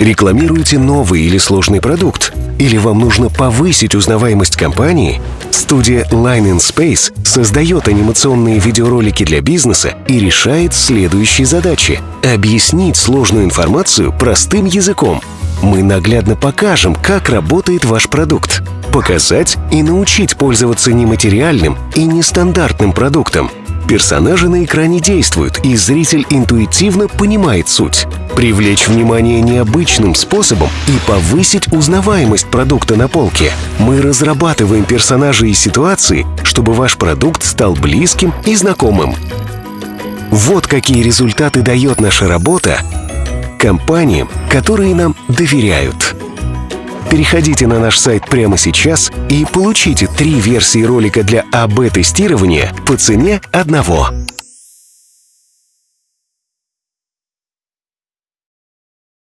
Рекламируете новый или сложный продукт? Или вам нужно повысить узнаваемость компании? Студия Line in Space создает анимационные видеоролики для бизнеса и решает следующие задачи. Объяснить сложную информацию простым языком. Мы наглядно покажем, как работает ваш продукт. Показать и научить пользоваться нематериальным и нестандартным продуктом. Персонажи на экране действуют, и зритель интуитивно понимает суть. Привлечь внимание необычным способом и повысить узнаваемость продукта на полке. Мы разрабатываем персонажи и ситуации, чтобы ваш продукт стал близким и знакомым. Вот какие результаты дает наша работа компаниям, которые нам доверяют. Переходите на наш сайт прямо сейчас и получите три версии ролика для АБ-тестирования по цене одного.